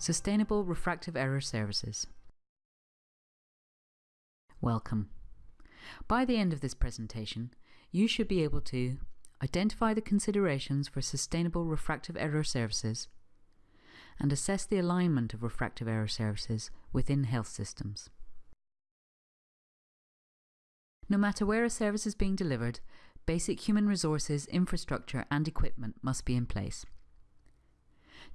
Sustainable Refractive Error Services. Welcome. By the end of this presentation, you should be able to identify the considerations for sustainable refractive error services and assess the alignment of refractive error services within health systems. No matter where a service is being delivered, basic human resources, infrastructure and equipment must be in place.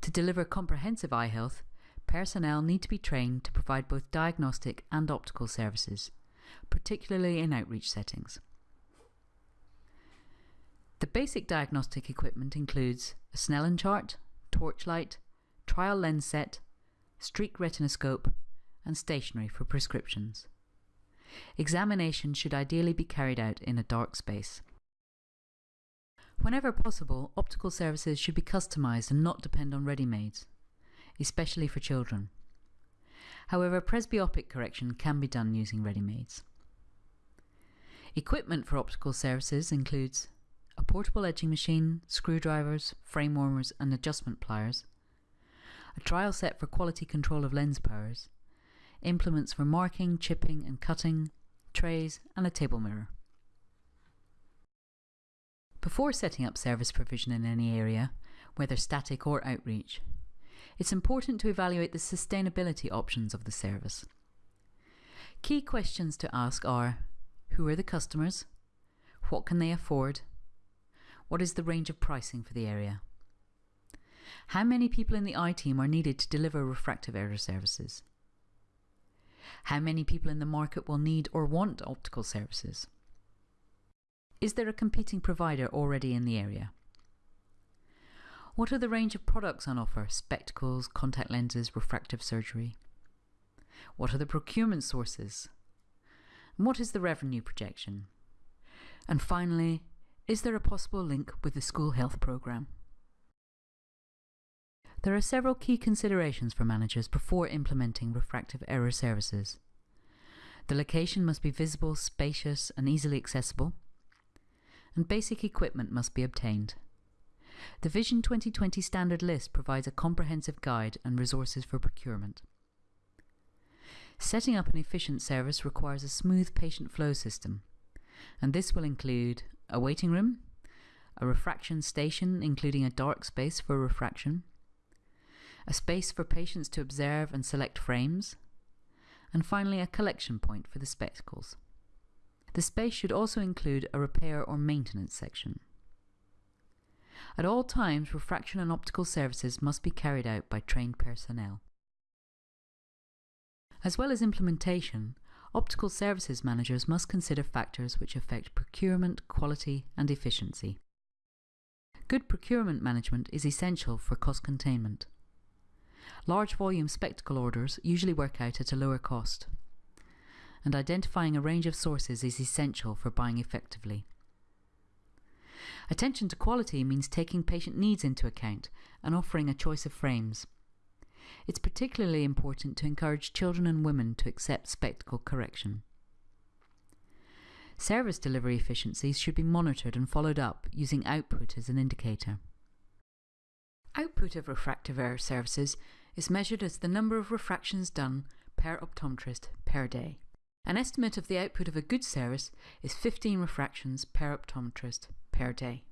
To deliver comprehensive eye health, personnel need to be trained to provide both diagnostic and optical services, particularly in outreach settings. The basic diagnostic equipment includes a Snellen chart, torchlight, trial lens set, streak retinoscope, and stationery for prescriptions. Examination should ideally be carried out in a dark space. Whenever possible, optical services should be customised and not depend on ready-mades, especially for children. However, presbyopic correction can be done using ready-mades. Equipment for optical services includes a portable edging machine, screwdrivers, frame warmers and adjustment pliers, a trial set for quality control of lens powers, implements for marking, chipping and cutting, trays and a table mirror. Before setting up service provision in any area, whether static or outreach, it's important to evaluate the sustainability options of the service. Key questions to ask are Who are the customers? What can they afford? What is the range of pricing for the area? How many people in the eye team are needed to deliver refractive error services? How many people in the market will need or want optical services? Is there a competing provider already in the area? What are the range of products on offer? Spectacles, contact lenses, refractive surgery? What are the procurement sources? And what is the revenue projection? And finally, is there a possible link with the school health programme? There are several key considerations for managers before implementing refractive error services. The location must be visible, spacious and easily accessible and basic equipment must be obtained. The Vision 2020 standard list provides a comprehensive guide and resources for procurement. Setting up an efficient service requires a smooth patient flow system, and this will include a waiting room, a refraction station including a dark space for refraction, a space for patients to observe and select frames, and finally a collection point for the spectacles. The space should also include a repair or maintenance section. At all times, refraction and optical services must be carried out by trained personnel. As well as implementation, optical services managers must consider factors which affect procurement, quality and efficiency. Good procurement management is essential for cost containment. Large volume spectacle orders usually work out at a lower cost and identifying a range of sources is essential for buying effectively. Attention to quality means taking patient needs into account and offering a choice of frames. It's particularly important to encourage children and women to accept spectacle correction. Service delivery efficiencies should be monitored and followed up using output as an indicator. Output of refractive error services is measured as the number of refractions done per optometrist per day. An estimate of the output of a good service is 15 refractions per optometrist per day.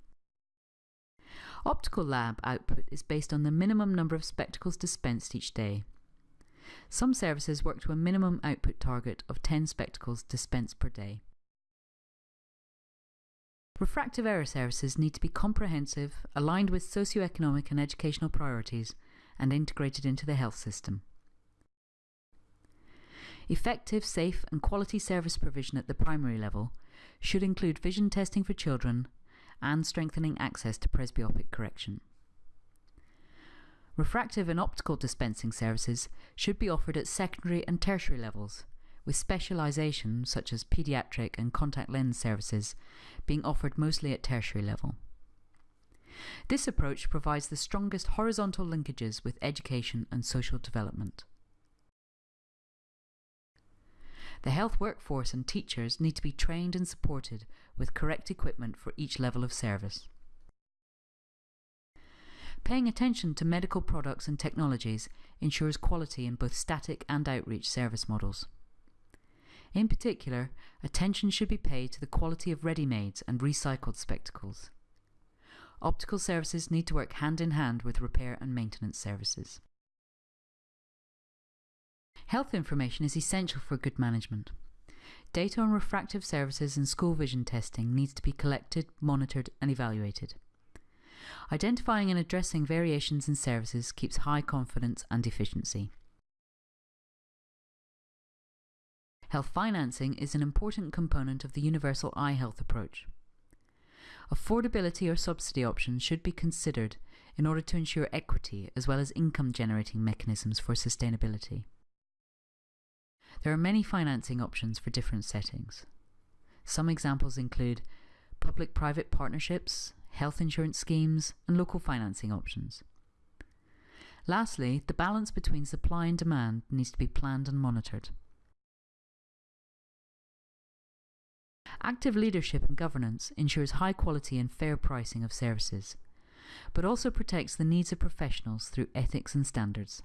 Optical lab output is based on the minimum number of spectacles dispensed each day. Some services work to a minimum output target of 10 spectacles dispensed per day. Refractive error services need to be comprehensive, aligned with socio-economic and educational priorities, and integrated into the health system. Effective, safe and quality service provision at the primary level should include vision testing for children and strengthening access to presbyopic correction. Refractive and optical dispensing services should be offered at secondary and tertiary levels, with specialisation such as paediatric and contact lens services being offered mostly at tertiary level. This approach provides the strongest horizontal linkages with education and social development. The health workforce and teachers need to be trained and supported with correct equipment for each level of service. Paying attention to medical products and technologies ensures quality in both static and outreach service models. In particular, attention should be paid to the quality of ready-mades and recycled spectacles. Optical services need to work hand in hand with repair and maintenance services. Health information is essential for good management. Data on refractive services and school vision testing needs to be collected, monitored and evaluated. Identifying and addressing variations in services keeps high confidence and efficiency. Health financing is an important component of the universal eye health approach. Affordability or subsidy options should be considered in order to ensure equity as well as income generating mechanisms for sustainability. There are many financing options for different settings. Some examples include public-private partnerships, health insurance schemes and local financing options. Lastly, the balance between supply and demand needs to be planned and monitored. Active leadership and governance ensures high quality and fair pricing of services, but also protects the needs of professionals through ethics and standards.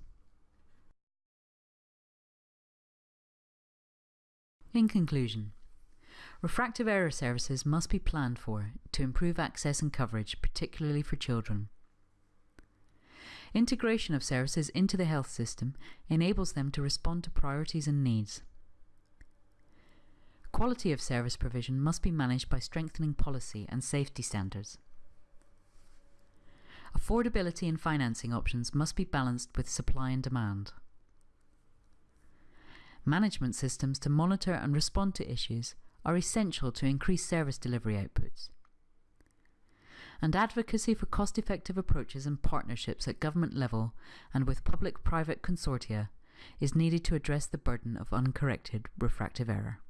In conclusion, refractive error services must be planned for to improve access and coverage, particularly for children. Integration of services into the health system enables them to respond to priorities and needs. Quality of service provision must be managed by strengthening policy and safety standards. Affordability and financing options must be balanced with supply and demand management systems to monitor and respond to issues are essential to increase service delivery outputs. And advocacy for cost-effective approaches and partnerships at government level and with public-private consortia is needed to address the burden of uncorrected refractive error.